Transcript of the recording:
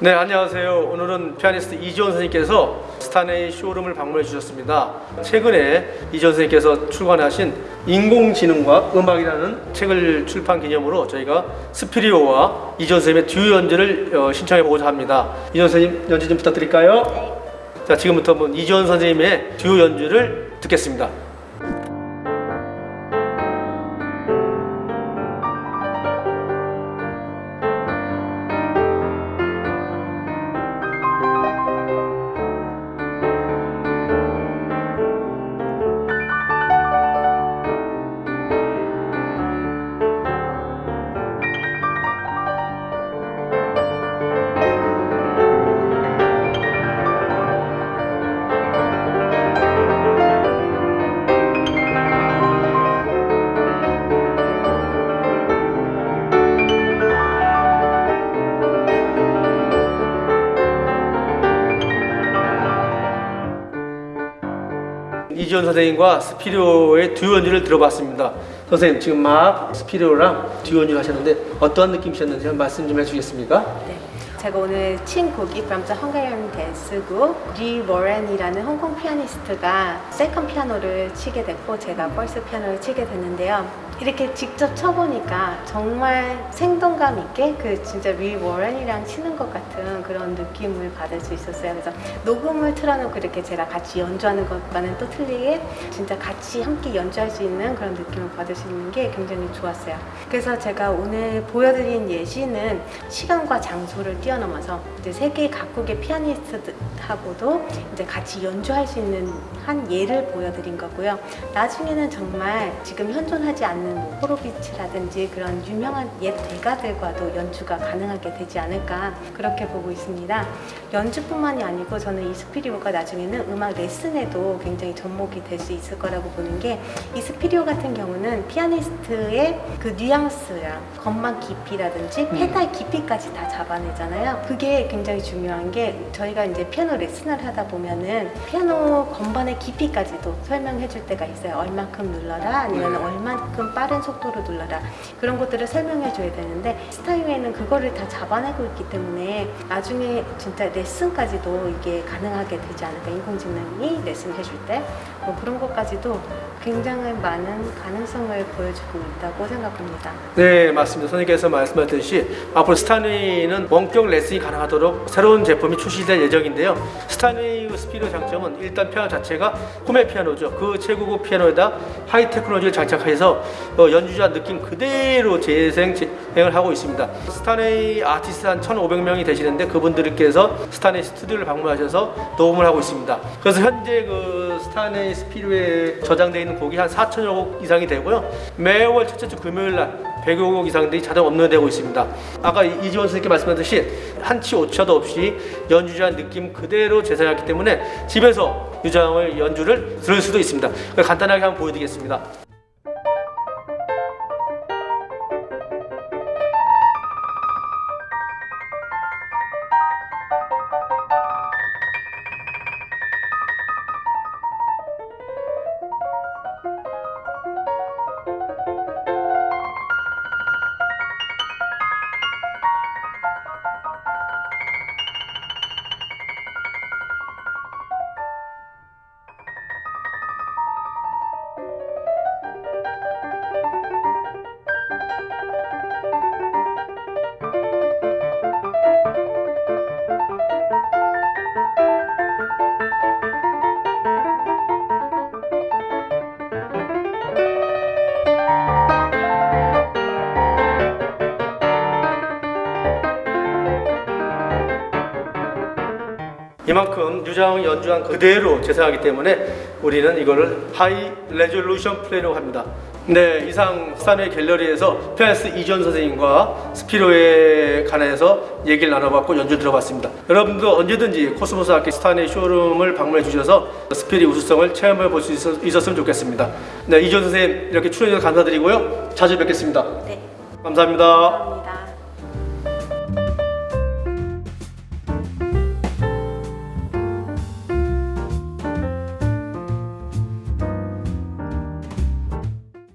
네 안녕하세요. 오늘은 피아니스트 이지원 선생님께서 스타네이 쇼룸을 방문해 주셨습니다. 최근에 이지원 선생님께서 출간하신 인공지능과 음악이라는 책을 출판 기념으로 저희가 스피리오와 이지원 선생님의 듀오 연주를 어, 신청해 보고자 합니다. 이지원 선생님 연주 좀 부탁드릴까요? 자 지금부터 이지원 선생님의 듀오 연주를 듣겠습니다 이지원 선생님과 스피리오의 듀오 연주를 들어봤습니다. 선생님 지금 막 스피리오랑 듀오 연주 하셨는데 어떠한 느낌이셨는지 말씀 좀 해주시겠습니까? 네. 제가 오늘 친 곡이 from the Hungarian Dance 곡리 워렌이라는 홍콩 피아니스트가 second 피아노를 치게 됐고 제가 first 피아노를 치게 됐는데요. 이렇게 직접 쳐보니까 정말 생동감 있게 그 진짜 리 워렌이랑 치는 것 같은 그런 느낌을 받을 수 있었어요. 그래서 녹음을 틀어놓고 이렇게 제가 같이 연주하는 것과는 또 틀리게 진짜 같이 함께 연주할 수 있는 그런 느낌을 받을 수 있는 게 굉장히 좋았어요. 그래서 제가 오늘 보여드린 예시는 시간과 장소를 뛰어넘어서 이제 세계 각국의 피아니스트하고도 이제 같이 연주할 수 있는 한 예를 보여드린 거고요. 나중에는 정말 지금 현존하지 않는 뭐 호로비츠라든지 그런 유명한 옛 대가들과도 연주가 가능하게 되지 않을까 그렇게 보고 있습니다. 연주뿐만이 아니고 저는 이 스피리오가 나중에는 음악 레슨에도 굉장히 접목이 될 수 있을 거라고 보는 게 이 스피리오 같은 경우는 피아니스트의 그 뉘앙스랑 건반 깊이라든지 페달 깊이까지 다 잡아내잖아요. 그게 굉장히 중요한 게 저희가 이제 피아노 레슨을 하다 보면은 피아노 건반의 깊이까지도 설명해 줄 때가 있어요. 얼만큼 눌러라 아니면 얼만큼 빠른 속도로 눌러라 그런 것들을 설명해 줘야 되는데 스타인웨이는 그거를 다 잡아내고 있기 때문에 나중에 진짜 레슨까지도 이게 가능하게 되지 않을까 인공지능이 레슨 해 줄 때 뭐 그런 것까지도 굉장히 많은 가능성을 보여주고 있다고 생각합니다. 네 맞습니다. 선생님께서 말씀하셨듯이 앞으로 스타인웨이는 원격 레슨이 가능하도록 새로운 제품이 출시될 예정인데요. 스타인웨이 스피리오 장점은 일단 피아노 자체가 꿈의 피아노죠. 그 최고급 피아노에다 high technology를 장착해서 어, 연주자 느낌 그대로 재생 진행을 하고 있습니다. 스타인웨이 아티스트 한 1,500명이 되시는데 그분들께서 스타인웨이 스튜디오를 방문하셔서 녹음을 하고 있습니다. 그래서 현재 그 스타인웨이 스피리오에 저장되어 있는 곡이 한 4천여 곡 이상이 되고요. 매월 첫째 주 금요일 날 100여 곡 이상들이 자동 업로드되고 있습니다. 아까 이지원 선생님께 말씀하셨듯이 한치 오차도 없이 연주자 느낌 그대로 재생했기 때문에 집에서 유장을 연주를 들을 수도 있습니다. 간단하게 한번 보여드리겠습니다. 이만큼 유장 연주한 그대로 재생하기 때문에 우리는 이거를 high resolution play라고 합니다. 네, 이상 스타인웨이 갤러리에서 피아니스트 이지원 선생님과 스피리오에 관해서 얘기를 나눠봤고 연주 들어봤습니다. 여러분도 언제든지 코스모스 악기 스타인웨이 쇼룸을 방문해 주셔서 스피리오 우수성을 체험해 볼 수 있었으면 좋겠습니다. 네, 이지원 선생님 이렇게 출연해 주셔서 감사드리고요. 자주 뵙겠습니다. 네, 감사합니다. 감사합니다.